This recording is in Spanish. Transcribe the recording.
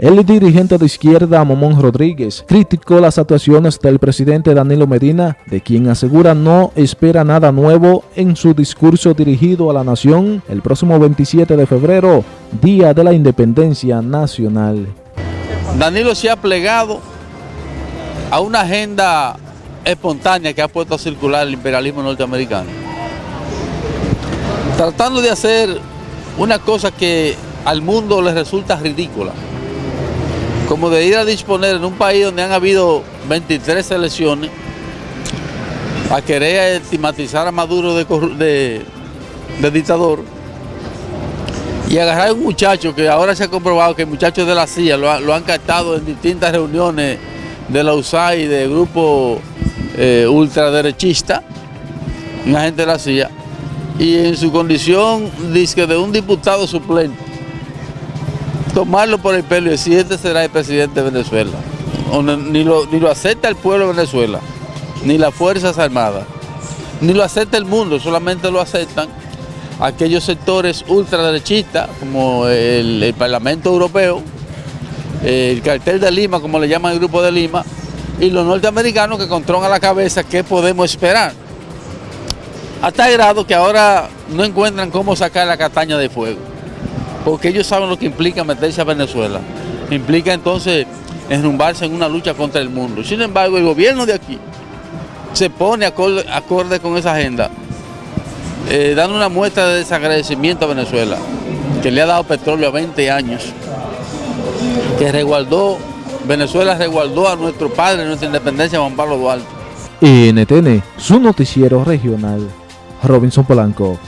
El dirigente de izquierda Momón Rodríguez criticó las actuaciones del presidente Danilo Medina, de quien asegura no espera nada nuevo en su discurso dirigido a la nación el próximo 27 de febrero, Día de la Independencia Nacional. Danilo se ha plegado a una agenda espontánea que ha puesto a circular el imperialismo norteamericano, tratando de hacer una cosa que al mundo le resulta ridícula como de ir a disponer en un país donde han habido 23 elecciones a querer estigmatizar a Maduro de, dictador y agarrar a un muchacho que ahora se ha comprobado que el muchacho de la CIA lo, han captado en distintas reuniones de la USAID, de grupo eh, ultraderechista, un agente de la CIA, y en su condición dice de un diputado suplente tomarlo por el pelo y decir este será el presidente de Venezuela. ni, lo, ni lo acepta el pueblo de Venezuela, ni las Fuerzas Armadas, ni lo acepta el mundo, solamente lo aceptan aquellos sectores ultraderechistas como el, Parlamento Europeo, el cartel de Lima, como le llaman el Grupo de Lima, y los norteamericanos que controlan la cabeza qué podemos esperar. Hasta el grado que ahora no encuentran cómo sacar la castaña de fuego porque ellos saben lo que implica meterse a Venezuela. Implica entonces enrumbarse en una lucha contra el mundo. Sin embargo, el gobierno de aquí se pone acorde, con esa agenda, eh, dando una muestra de desagradecimiento a Venezuela, que le ha dado petróleo a 20 años, que resguardó, Venezuela resguardó a nuestro padre, nuestra independencia, Juan Pablo Duarte. NTN, su noticiero regional, Robinson Polanco.